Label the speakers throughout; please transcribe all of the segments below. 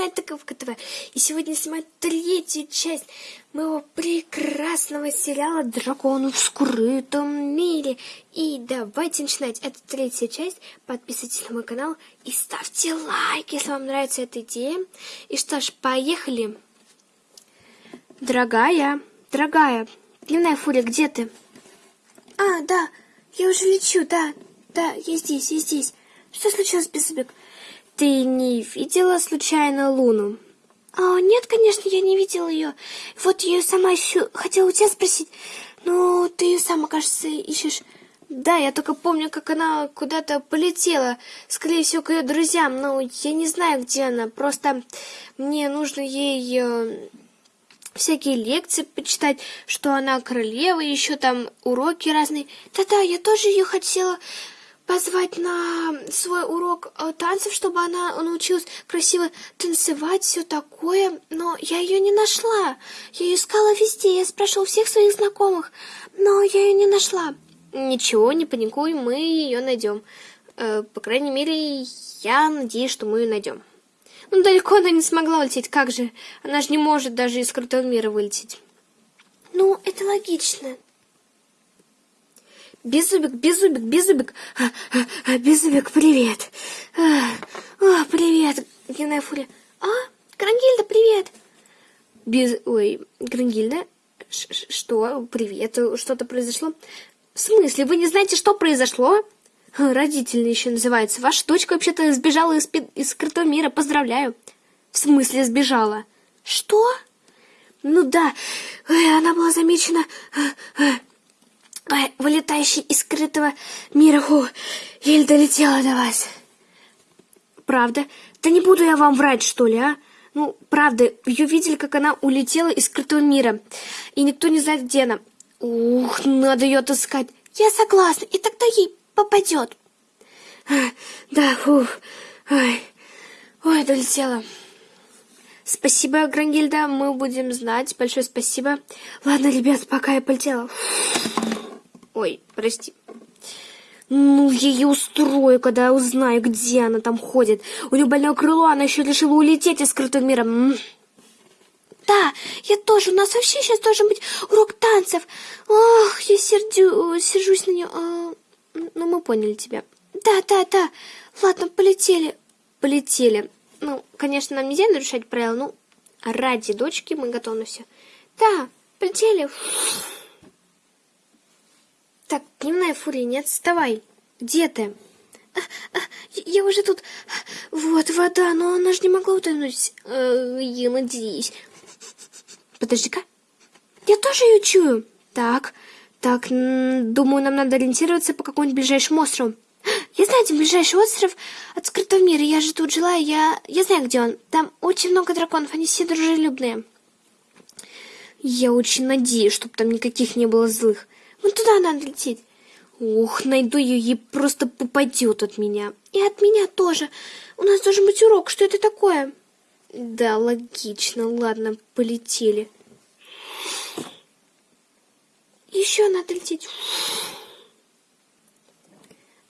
Speaker 1: канале Таковка ТВ. И сегодня снимаю третью часть моего прекрасного сериала «Дракон в скрытом мире». И давайте начинать эту третью часть. Подписывайтесь на мой канал и ставьте лайк, если вам нравится эта идея. И что ж, поехали! Дорогая, дорогая, дневная фурия, где ты? А, да, я уже лечу, да, да, я здесь, я здесь. Что случилось, Беззубик? Ты не видела случайно Луну? А, нет, конечно, я не видела ее. Вот я сама ищу. Хотела у тебя спросить. Ну, ты ее сама, кажется, ищешь. Да, я только помню, как она куда-то полетела. Скорее всего, к ее друзьям. Но я не знаю, где она. Просто мне нужно ей э, всякие лекции почитать, что она королева, еще там уроки разные. Да-да, я тоже ее хотела позвать на свой урок э, танцев, чтобы она научилась красиво танцевать, все такое, но я ее не нашла. Я ее искала везде, я спрашивала всех своих знакомых, но я ее не нашла. Ничего, не паникуй, мы ее найдем. Э, по крайней мере, я надеюсь, что мы ее найдем. Ну, далеко она не смогла улететь, как же? Она же не может даже из крутого мира вылететь. Ну, это логично. Беззубик, Беззубик, Беззубик, а, а, а, Беззубик, привет. А, а, привет, Генная Фурия. А, Грангильда, привет. Без... Ой, Грангильда, что? Привет, что-то произошло? В смысле, вы не знаете, что произошло? Родительный еще называется. Ваша дочка вообще-то сбежала из, из скрытого мира, поздравляю. В смысле сбежала? Что? Ну да, она была замечена вылетающий из скрытого мира. Фу, еле долетела до вас. Правда? Да не буду я вам врать, что ли, а? Ну, правда, ее видели, как она улетела из скрытого мира. И никто не знает, где она. Ух, надо ее отыскать. Я согласна, и тогда ей попадет. Да, фух. Ой, ой, долетела. Спасибо, Грангильда, мы будем знать. Большое спасибо. Ладно, ребят, пока я полетела. Ой, прости. Ну, я ее устрою, когда узнаю, где она там ходит. У нее больное крыло, она еще решила улететь из скрытого мира. Да, я тоже. У нас вообще сейчас должен быть урок танцев. Ох, я сердю, сержусь на нее. А, ну, мы поняли тебя. Да, да, да. Ладно, полетели. Полетели. Ну, конечно, нам нельзя нарушать правила, ну, ради дочки мы готовы все. Да, полетели. Так, дневная фурия, не отставай. Где ты? А, а, я уже тут... Вот вода, но она же не могла утонуть. Э, я надеюсь. Подожди-ка. Я тоже ее чую. Так, так, думаю, нам надо ориентироваться по какому-нибудь ближайшему острову. Я знаю, где ближайший остров от скрытого мира. Я же тут жила, я... Я знаю, где он. Там очень много драконов, они все дружелюбные. Я очень надеюсь, чтобы там никаких не было злых. Вон туда надо лететь. Ох, найду ее, ей просто попадет от меня. И от меня тоже. У нас должен быть урок. Что это такое? Да, логично. Ладно, полетели. Еще надо лететь.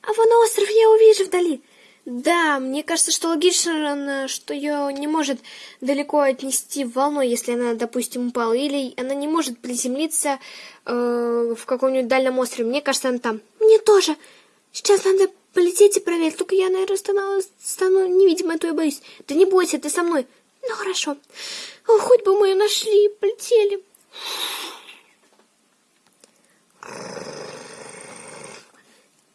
Speaker 1: А вон остров я увижу вдали. Да, мне кажется, что логично, что ее не может далеко отнести волной, если она, допустим, упала. Или она не может приземлиться э, в каком-нибудь дальнем острове. Мне кажется, она там. Мне тоже. Сейчас надо полететь и проверить. Только я, наверное, стану, стану невидимой, а то я боюсь. Да не бойся, ты со мной. Ну, хорошо. О, хоть бы мы ее нашли, полетели.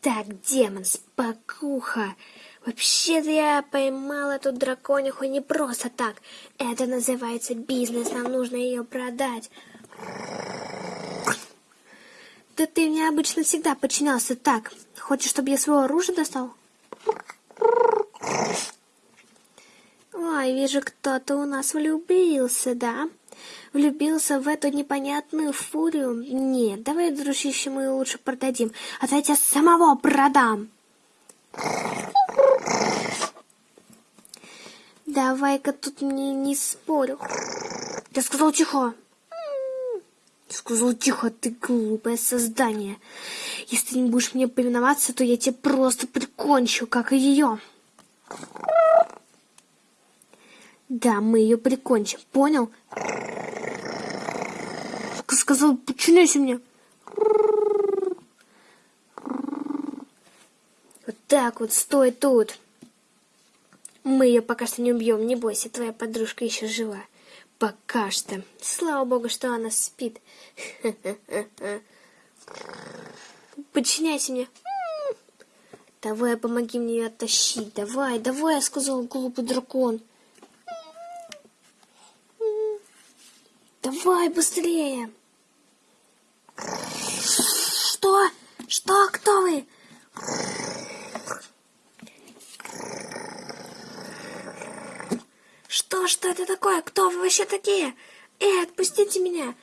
Speaker 1: Так, демон, спокуха. Вообще-то я поймала эту дракониху не просто так. Это называется бизнес, нам нужно ее продать. Да ты мне обычно всегда подчинялся так. Хочешь, чтобы я свое оружие достал? Ой, вижу, кто-то у нас влюбился, да? влюбился в эту непонятную фурию? Нет, давай, дружище, мы лучше продадим, а то я тебя самого продам. Давай-ка тут мне не спорю. Я сказал тихо. Сказал тихо, ты глупое создание. Если ты не будешь мне повиноваться, то я тебя просто прикончу, как и ее. Да, мы ее прикончим, понял? Сказал, подчиняйся мне. Вот так вот, стой тут. Мы ее пока что не убьем, не бойся, твоя подружка еще жива. Пока что. Слава богу, что она спит. Подчиняйся мне. Давай, помоги мне ее оттащить. Давай, давай, я сказал глупый дракон. Давай, быстрее. Что? Что? Кто вы? Что? Что это такое? Кто вы вообще такие? Эй, отпустите меня.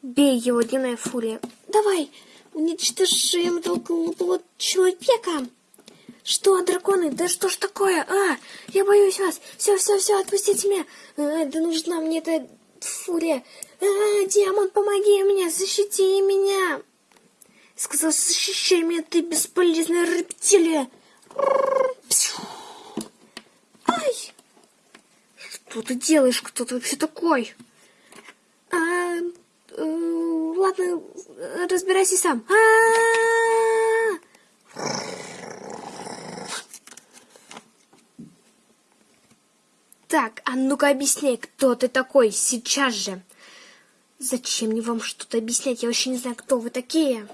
Speaker 1: Бей его, дневная фурия. Давай, уничтожим этого человека. Что, драконы? Да что ж такое? А, я боюсь вас. Все, все, все, отпустите меня. А, да нужна мне эта фурия. А, демон, помоги мне, защити меня. Сказал, защищай меня, ты бесполезная рептилия. Ай! Что ты делаешь? Кто ты вообще такой? А, э, ладно, разбирайся сам. А, Так, а ну-ка объясняй, кто ты такой сейчас же. Зачем мне вам что-то объяснять? Я вообще не знаю, кто вы такие.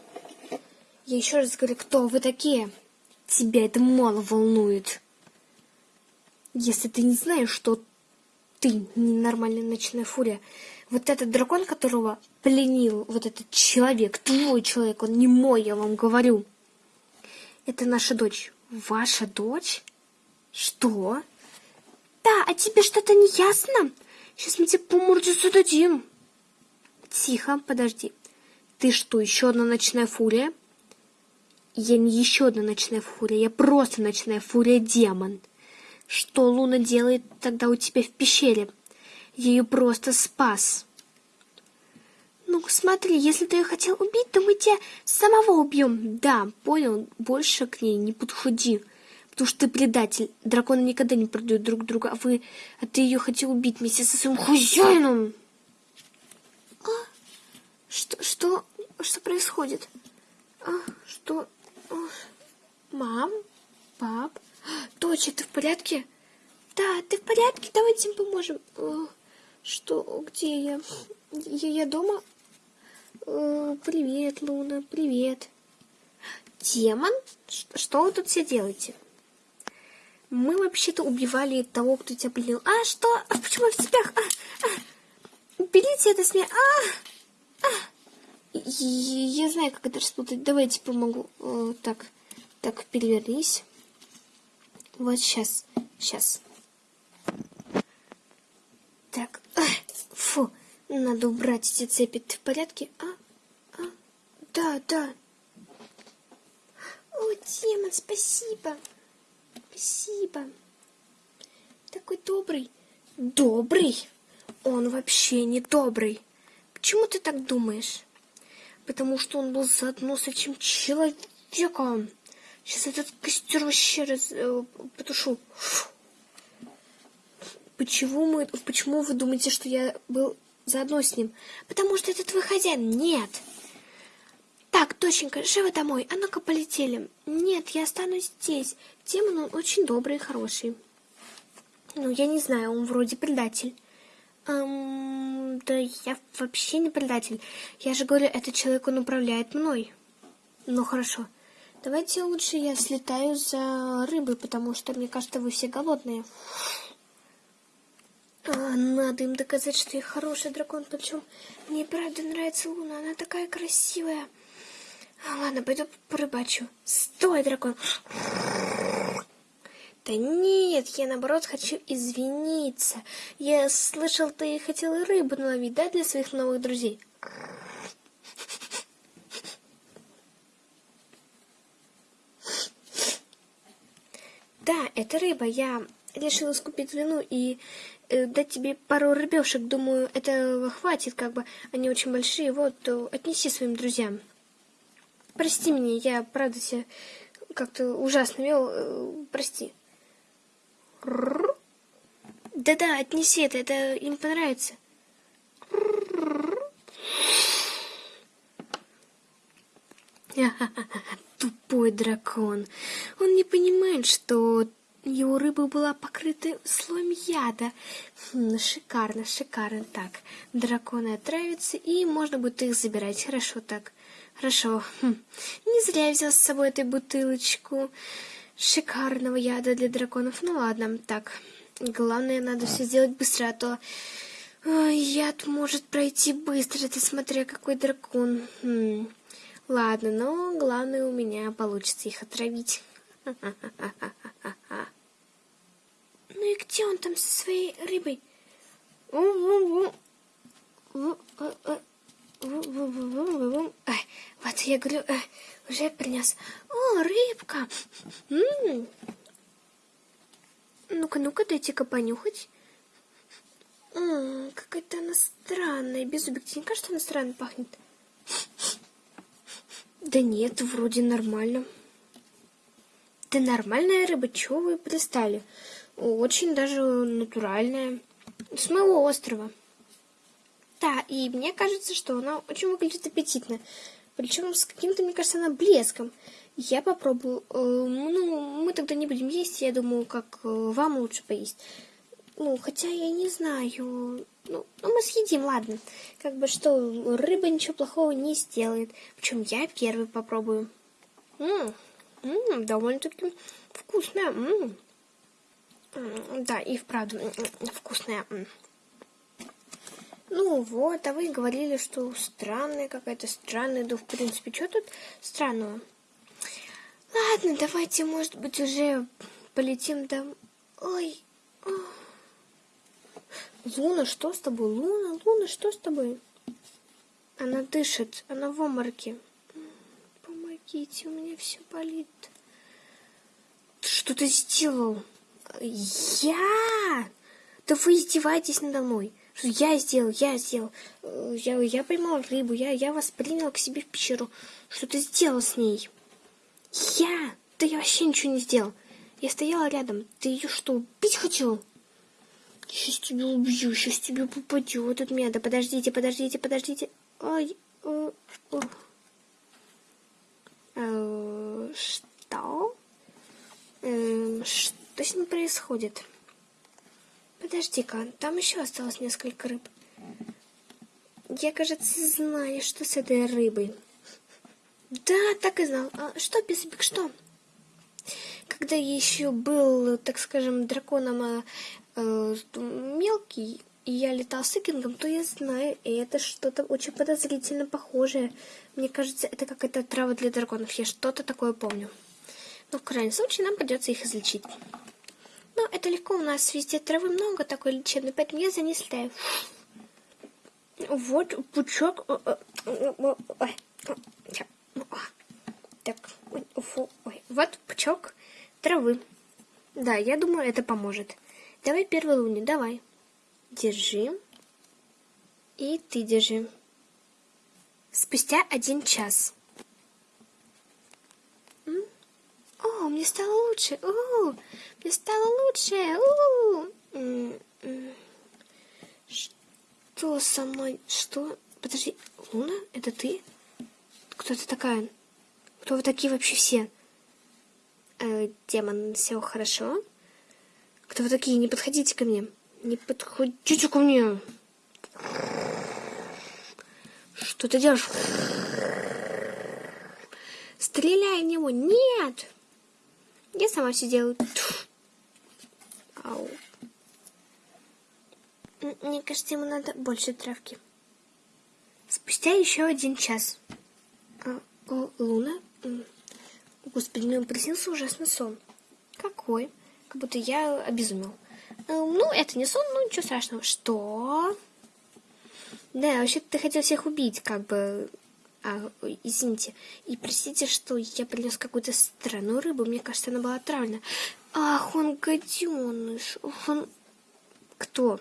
Speaker 1: Я еще раз говорю, кто вы такие. Тебя это мало волнует. Если ты не знаешь, что ты ненормальная ночная фурия, вот этот дракон, которого пленил вот этот человек, твой человек, он не мой, я вам говорю. Это наша дочь. Ваша дочь? Что? Да, а тебе что-то не ясно? Сейчас мы тебе по морде зададим. Тихо, подожди. Ты что, еще одна ночная фурия? Я не еще одна ночная фурия, я просто ночная фурия-демон. Что Луна делает тогда у тебя в пещере? Ее просто спас. Ну, смотри, если ты ее хотел убить, то мы тебя самого убьем. Да, понял, больше к ней не подходи. Потому что ты предатель. Драконы никогда не продают друг друга, а вы... А ты ее хотел убить вместе со своим хозяином. А? Что, что, что происходит? А, что? Мам? Пап? Доча, ты в порядке? Да, ты в порядке? Давайте им поможем. Что? Где я? Я, я дома? Привет, Луна, привет. Демон? Что вы тут все делаете? Мы вообще-то убивали того, кто тебя пленил. А, что? А почему в цепях? А, а. Уберите это с меня. А, а. Я знаю, как это распутать. Давайте помогу. Так, так, перевернись. Вот сейчас, сейчас. Так, фу, надо убрать эти цепи. Ты в порядке? А, а, да, да. О, демон, спасибо. Спасибо. Такой добрый. Добрый? Он вообще не добрый. Почему ты так думаешь? Потому что он был заодно с этим человеком. Сейчас этот костер вообще раз, э, потушу. Почему, мы, почему вы думаете, что я был заодно с ним? Потому что это твой хозяин. Нет. Так, доченька, живо домой. А ну-ка, полетели. Нет, я останусь здесь. Демон он очень добрый и хороший. Ну, я не знаю, он вроде предатель. Эм, да я вообще не предатель. Я же говорю, этот человек, он управляет мной. Ну, хорошо. Давайте лучше я слетаю за рыбой, потому что, мне кажется, вы все голодные. А, надо им доказать, что я хороший дракон. Причем мне правда нравится Луна. Она такая красивая. А, ладно, пойду порыбачу. Стой, дракон. Да нет, я наоборот хочу извиниться. Я слышал, ты хотел рыбу наловить, да, для своих новых друзей? Да, это рыба. Я решила скупить вину и э, дать тебе пару рыбешек. Думаю, этого хватит, как бы. Они очень большие. Вот, отнеси своим друзьям. Прости меня, я, правда, себя как-то ужасно вел. Э, прости. Да-да, отнеси это, это им понравится. Тупой дракон. Он не понимает, что его рыба была покрыта слоем яда. Хм, шикарно, шикарно. Так, драконы отравятся, и можно будет их забирать. Хорошо так. Хорошо. Хм. Не зря я взял с собой эту бутылочку шикарного яда для драконов. Ну ладно, так. Главное, надо все сделать быстро, а то яд может пройти быстро. Ты смотря, какой дракон. Хм. Ладно, но главное у меня получится их отравить. Ну и где он там со своей рыбой? Вот я говорю, э, уже принес. О, рыбка! Ну-ка, ну-ка, дайте-ка понюхать. Какая-то она странная. Без не кажется, она странно пахнет? Да нет, вроде нормально. Да нормальная рыба, чего вы пристали? Очень даже натуральная. С моего острова. Да, и мне кажется, что она очень выглядит аппетитно. Причем с каким-то, мне кажется, она блеском. Я попробую. Э, ну, мы тогда не будем есть, я думаю, как э, вам лучше поесть. Ну, хотя я не знаю. Ну, ну, мы съедим, ладно. Как бы что, рыба ничего плохого не сделает. Причем я первый попробую. Ммм, довольно-таки вкусная. Ммм. Да, и вправду вкусная. Ну вот, а вы говорили, что странная какая-то странная. Да, в принципе, что тут странного? Ладно, давайте, может быть, уже полетим там. Ой, Луна, что с тобой? Луна, Луна, что с тобой? Она дышит, она в обмороке. Помогите, у меня все болит. Что ты сделал? Я? Да вы издеваетесь надо мной. Что я сделал, я сделал. Я, я поймал рыбу, я, я вас принял к себе в пещеру. Что ты сделал с ней? Я? Да я вообще ничего не сделал. Я стояла рядом. Ты ее что, убить хотел? Сейчас тебя убью, сейчас тебе попадет от меня. Да подождите, подождите, подождите. Ой, о, о. Э, что? Э, что с ним происходит? Подожди-ка, там еще осталось несколько рыб. Я, кажется, знаю, что с этой рыбой. Да, так и знал. А что, Писабик, что? Когда я еще был, так скажем, драконом а, э, мелкий, и я летал с Икингом, то я знаю, и это что-то очень подозрительно похожее. Мне кажется, это какая-то трава для драконов. Я что-то такое помню. Но в крайнем случае нам придется их излечить. Но это легко, у нас везде травы много такой лечебной, поэтому я за ней слетаю. Вот пучок. Так, вот пучок травы. Да, я думаю, это поможет. Давай первый луни, давай. Держи. И ты держи. Спустя один час. О, мне стало лучше. О, мне стало лучше. О, что со мной? Что? Подожди, Луна, это ты? Кто ты такая? Кто вы такие вообще все? Э, демон, все хорошо? Кто вы такие? Не подходите ко мне. Не подходите ко мне. Что ты делаешь? Стреляй в него. Нет! Я сама все делаю. Ау. Мне кажется, ему надо больше травки. Спустя еще один час. А, о, Луна? Господи, мне приснился ужасный сон. Какой? Как будто я обезумел. Э, ну, это не сон, ну ничего страшного. Что? Да, вообще-то ты хотел всех убить, как бы. А, извините. И простите, что я принес какую-то странную рыбу. Мне кажется, она была отравлена. Ах, он гаденыш. Он... Кто?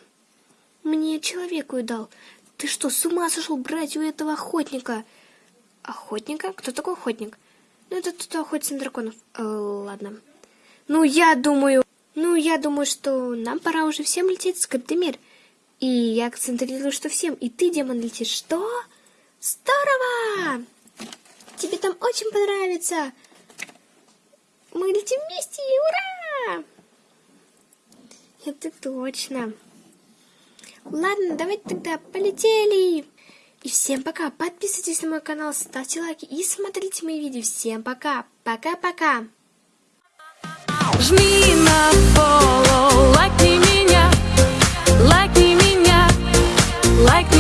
Speaker 1: Мне человеку и дал. Ты что, с ума сошел брать у этого охотника? Охотника? Кто такой охотник? Ну, это кто охотится на драконов. Э, ладно. Ну, я думаю... Ну, я думаю, что нам пора уже всем лететь в скрытый мир. И я концентрирую, что всем. И ты, демон, летишь. Что? Здорово! Тебе там очень понравится. Мы летим вместе, ура! Это точно. Ладно, давайте тогда полетели. И всем пока. Подписывайтесь на мой канал, ставьте лайки и смотрите мои видео. Всем пока. Пока-пока.
Speaker 2: Жми на follow, лайкни меня, лайкни меня, лайкни